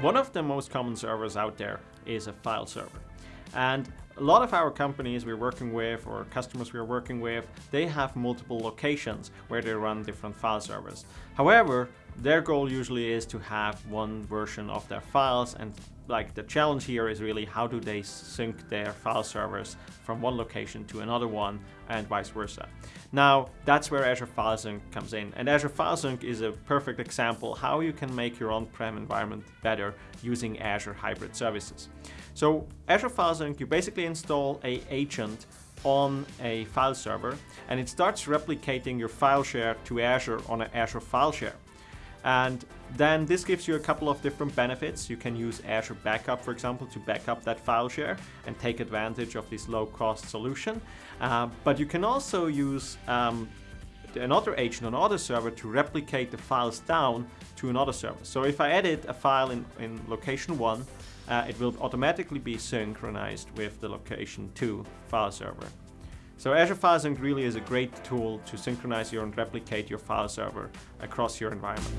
One of the most common servers out there is a file server. And a lot of our companies we're working with or customers we're working with, they have multiple locations where they run different file servers. However, their goal usually is to have one version of their files and like the challenge here is really how do they sync their file servers from one location to another one and vice versa. Now that's where Azure File Sync comes in and Azure File Sync is a perfect example how you can make your on-prem environment better using Azure Hybrid Services. So Azure File Sync, you basically install a agent on a file server and it starts replicating your file share to Azure on an Azure file share. And then this gives you a couple of different benefits. You can use Azure Backup, for example, to back up that file share and take advantage of this low-cost solution. Uh, but you can also use um, another agent on another server to replicate the files down to another server. So if I edit a file in, in location 1, uh, it will automatically be synchronized with the location 2 file server. So Azure File Sync really is a great tool to synchronize your and replicate your file server across your environment.